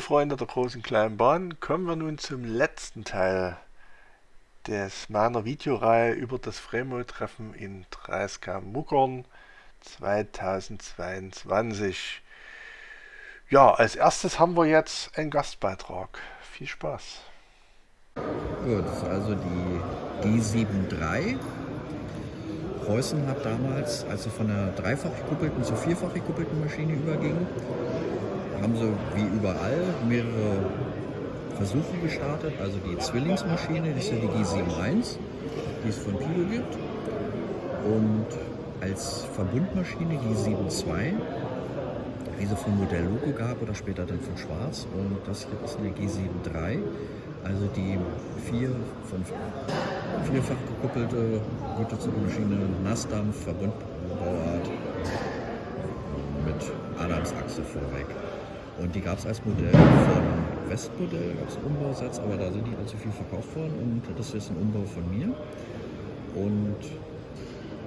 Freunde der großen kleinen Bahn, kommen wir nun zum letzten Teil des meiner Videoreihe über das Fremo-Treffen in 30K Muckern 2022. Ja, als erstes haben wir jetzt einen Gastbeitrag. Viel Spaß. Gut, das ist also die G73. Preußen hat damals, als sie von einer dreifach gekuppelten zur vierfach gekuppelten Maschine übergingen, haben sie wie überall mehrere Versuche gestartet. Also die Zwillingsmaschine, das ist ja die G71, die es von Pido gibt. Und als Verbundmaschine G72, wie sie von Modell Loco gab oder später dann von Schwarz. Und das hier ist eine G73, also die vier von vierfach gekuppelte Güterzugmaschine Nassdampf, Verbundbauart mit Adamsachse vorweg. Und die gab es als Modell von Westmodell, gab es Umbausatz, aber da sind nicht allzu viel verkauft worden und das ist ein Umbau von mir. Und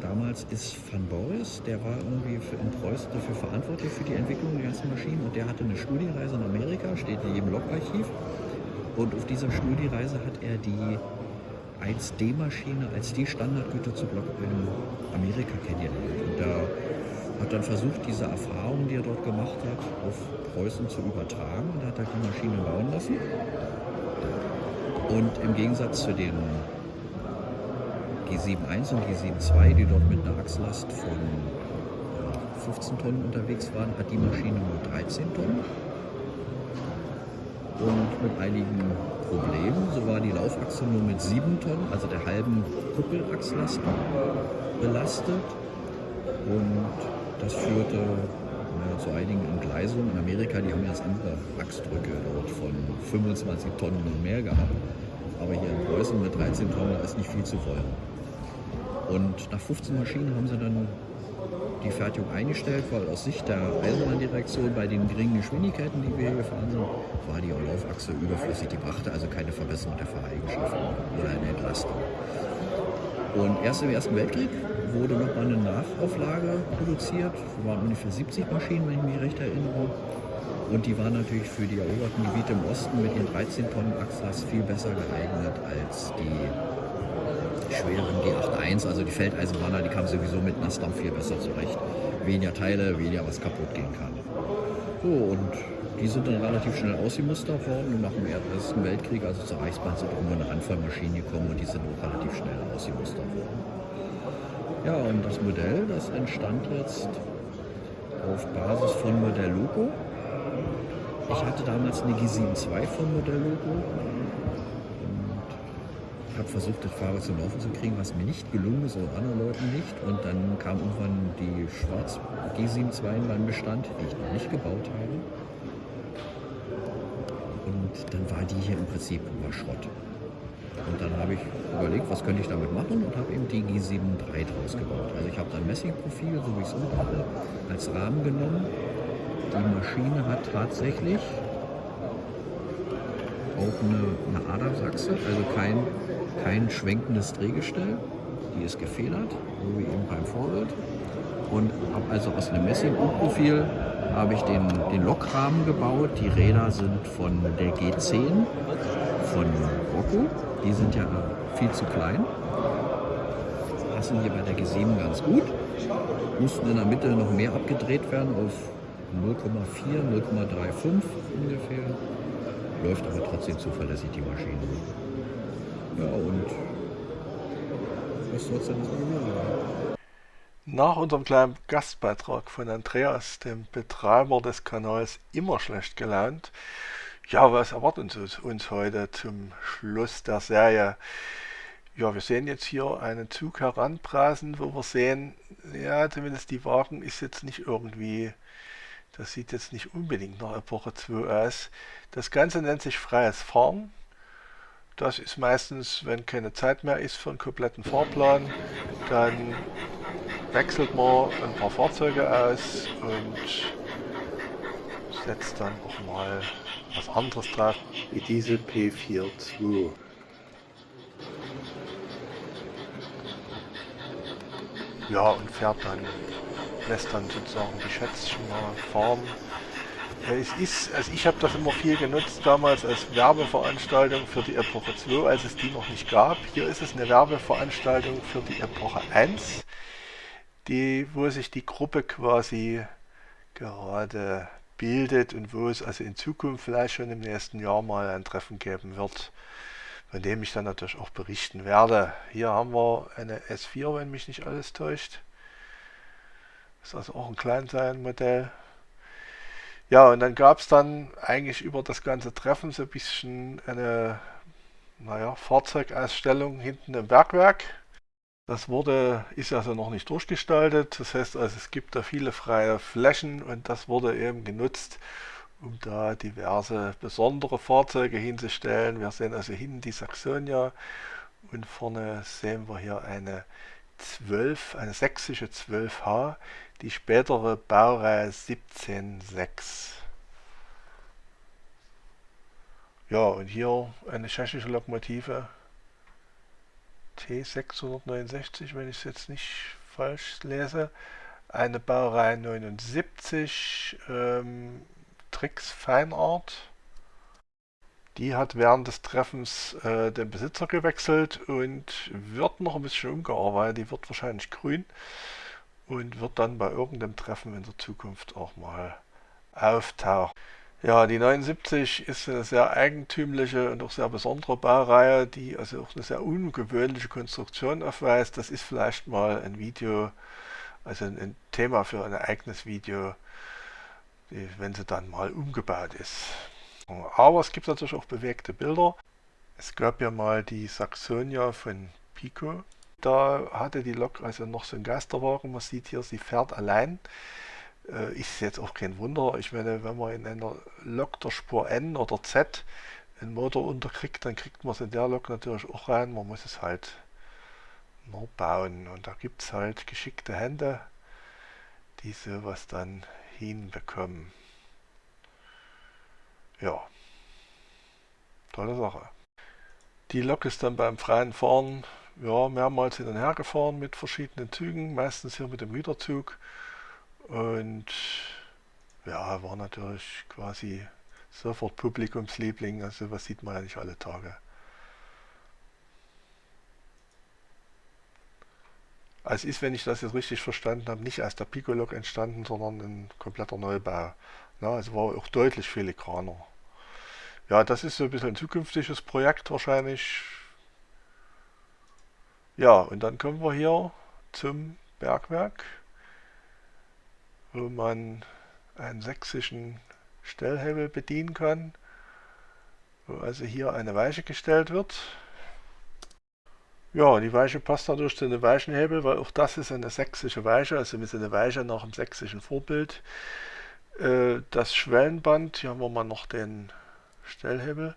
damals ist Van Boris, der war irgendwie für, in Preußen dafür verantwortlich für die Entwicklung der ganzen Maschinen und der hatte eine Studiereise in Amerika, steht in jedem Logarchiv. Und auf dieser Studiereise hat er die 1D-Maschine als die Standardgüterzug-Lok in Amerika kennengelernt. Und da hat dann versucht, diese Erfahrungen, die er dort gemacht hat, auf Preußen zu übertragen und hat halt die Maschine bauen lassen. Und im Gegensatz zu den G71 und G72, die dort mit einer Achslast von 15 Tonnen unterwegs waren, hat die Maschine nur 13 Tonnen. Und mit einigen Problemen, so war die Laufachse nur mit 7 Tonnen, also der halben Kuppelachslast belastet. Und das führte ja, zu einigen Entgleisungen. In Amerika, die haben jetzt andere Achsdrücke dort von 25 Tonnen und mehr gehabt. Aber hier in Preußen mit 13 Tonnen ist nicht viel zu wollen. Und nach 15 Maschinen haben sie dann die Fertigung eingestellt, weil aus Sicht der Eisenbahndirektion bei den geringen Geschwindigkeiten, die wir hier gefahren sind, war die Laufachse überflüssig. Die brachte also keine Verbesserung der Fahreigenschaften oder eine Entlastung. Und erst im Ersten Weltkrieg wurde noch mal eine Nachauflage produziert. Das waren ungefähr 70 Maschinen, wenn ich mich recht erinnere. Und die waren natürlich für die eroberten Gebiete im Osten mit ihren 13 Tonnen Achslast viel besser geeignet als die schweren G81. Also die Feldeisenbahner, die kamen sowieso mit Nassdampf viel besser zurecht. Weniger Teile, weniger was kaputt gehen kann. So, und die sind dann relativ schnell ausgemustert worden und nach dem Ersten Weltkrieg, also zur Reichsbahn, sind auch nur eine Handvoll Maschinen gekommen und die sind auch relativ schnell ausgemustert worden. Ja, und das Modell, das entstand jetzt auf Basis von Modell Loco. Ich hatte damals eine G72 von Modell Loco und habe versucht, das Fahrrad zum Laufen zu kriegen, was mir nicht gelungen ist, auch anderen Leuten nicht. Und dann kam irgendwann die Schwarz G72 in meinem Bestand, die ich noch nicht gebaut habe. Und dann war die hier im Prinzip über Schrott. Und dann habe ich überlegt, was könnte ich damit machen und habe eben die G73 draus gebaut. Also ich habe dann Messingprofil, so wie ich es unten hatte, als Rahmen genommen. Die Maschine hat tatsächlich auch eine, eine Adersachse, also kein, kein schwenkendes Drehgestell. Die ist gefedert, so wie eben beim Vorbild. Und habe also aus einem Messingprofil habe ich den, den Lokrahmen gebaut. Die Räder sind von der G10 von Rocco. Die sind ja viel zu klein. Passen hier bei der G7 ganz gut. Mussten in der Mitte noch mehr abgedreht werden auf 0,4, 0,35 ungefähr. Läuft aber trotzdem zuverlässig die Maschine. Ja, und was soll es denn gewesen Nach unserem kleinen Gastbeitrag von Andreas, dem Betreiber des Kanals Immer schlecht gelaunt, ja, was erwartet uns, uns heute zum Schluss der Serie? Ja, wir sehen jetzt hier einen Zug heranbrasen, wo wir sehen, ja, zumindest die Wagen ist jetzt nicht irgendwie, das sieht jetzt nicht unbedingt nach Epoche 2 aus. Das Ganze nennt sich freies Fahren. Das ist meistens, wenn keine Zeit mehr ist für einen kompletten Fahrplan, dann wechselt man ein paar Fahrzeuge aus und setzt dann auch mal was anderes drauf, wie diese P42. Ja, und fährt dann, lässt dann sozusagen die Schätzchen mal fahren. es ist, also ich habe das immer viel genutzt damals als Werbeveranstaltung für die Epoche 2, als es die noch nicht gab. Hier ist es eine Werbeveranstaltung für die Epoche 1, die, wo sich die Gruppe quasi gerade bildet und wo es also in Zukunft vielleicht schon im nächsten Jahr mal ein Treffen geben wird, von dem ich dann natürlich auch berichten werde. Hier haben wir eine S4, wenn mich nicht alles täuscht. Ist also auch ein Kleinsein-Modell. Ja, und dann gab es dann eigentlich über das ganze Treffen so ein bisschen eine naja, Fahrzeugausstellung hinten im Bergwerk. Das wurde, ist also noch nicht durchgestaltet. Das heißt also, es gibt da viele freie Flächen und das wurde eben genutzt, um da diverse besondere Fahrzeuge hinzustellen. Wir sehen also hinten die Saxonia und vorne sehen wir hier eine 12, eine sächsische 12H, die spätere Baureihe 176. Ja, und hier eine tschechische Lokomotive T669, wenn ich es jetzt nicht falsch lese. Eine Baureihe 79, ähm, Trix Feinart. Die hat während des Treffens äh, den Besitzer gewechselt und wird noch ein bisschen umgearbeitet. Die wird wahrscheinlich grün und wird dann bei irgendeinem Treffen in der Zukunft auch mal auftauchen. Ja, die 79 ist eine sehr eigentümliche und auch sehr besondere Baureihe, die also auch eine sehr ungewöhnliche Konstruktion aufweist. Das ist vielleicht mal ein Video, also ein Thema für ein eigenes Video, wenn sie dann mal umgebaut ist. Aber es gibt natürlich auch bewegte Bilder. Es gab ja mal die Saxonia von Pico. Da hatte die Lok also noch so einen Geisterwagen. Man sieht hier, sie fährt allein. Äh, ist jetzt auch kein Wunder. Ich meine, wenn man in einer Lok der Spur N oder Z einen Motor unterkriegt, dann kriegt man es in der Lok natürlich auch rein. Man muss es halt nur bauen. Und da gibt es halt geschickte Hände, die sowas dann hinbekommen. Ja, tolle Sache. Die Lok ist dann beim freien Fahren ja, mehrmals hin und her gefahren mit verschiedenen Zügen, meistens hier mit dem Güterzug. Und ja, war natürlich quasi sofort Publikumsliebling, also was sieht man ja nicht alle Tage. Also ist, wenn ich das jetzt richtig verstanden habe, nicht als der Picolog entstanden, sondern ein kompletter Neubau. Ja, also war auch deutlich filigraner. Ja, das ist so ein bisschen ein zukünftiges Projekt wahrscheinlich. Ja, und dann kommen wir hier zum Bergwerk, wo man einen sächsischen Stellhebel bedienen kann, wo also hier eine Weiche gestellt wird. Ja, die Weiche passt dadurch zu einem Weichenhebel, weil auch das ist eine sächsische Weiche, also mit einer Weiche nach dem sächsischen Vorbild. Äh, das Schwellenband, hier haben wir mal noch den Stellhebel,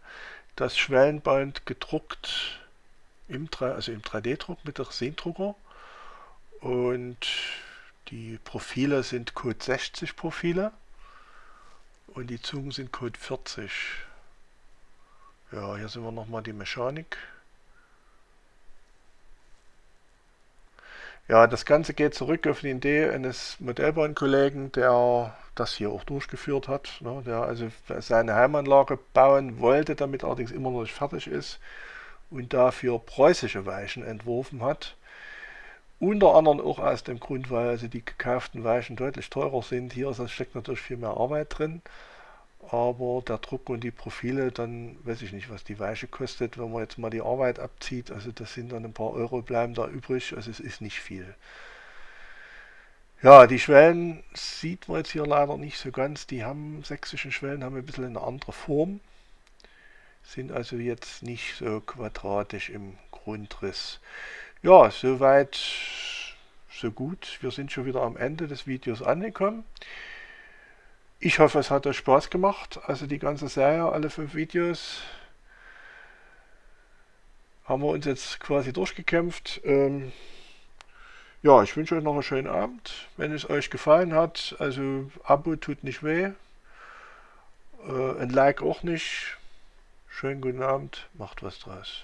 das Schwellenband gedruckt im, also im 3D-Druck mit der Resindrucker und die Profile sind Code 60 Profile und die Zungen sind Code 40. Ja, hier sind wir nochmal die Mechanik. Ja, das Ganze geht zurück auf die Idee eines Modellbahnkollegen, der das hier auch durchgeführt hat, ne, der also seine Heimanlage bauen wollte, damit allerdings immer noch nicht fertig ist und dafür preußische Weichen entworfen hat. Unter anderem auch aus dem Grund, weil also die gekauften Weichen deutlich teurer sind. Hier steckt natürlich viel mehr Arbeit drin aber der Druck und die Profile, dann weiß ich nicht, was die Weiche kostet, wenn man jetzt mal die Arbeit abzieht, also das sind dann ein paar Euro bleiben da übrig, also es ist nicht viel. Ja, die Schwellen sieht man jetzt hier leider nicht so ganz, die haben, sächsischen Schwellen haben ein bisschen eine andere Form, sind also jetzt nicht so quadratisch im Grundriss. Ja, soweit, so gut, wir sind schon wieder am Ende des Videos angekommen. Ich hoffe, es hat euch Spaß gemacht. Also die ganze Serie, alle fünf Videos, haben wir uns jetzt quasi durchgekämpft. Ähm, ja, ich wünsche euch noch einen schönen Abend. Wenn es euch gefallen hat, also Abo tut nicht weh. Äh, ein Like auch nicht. Schönen guten Abend, macht was draus.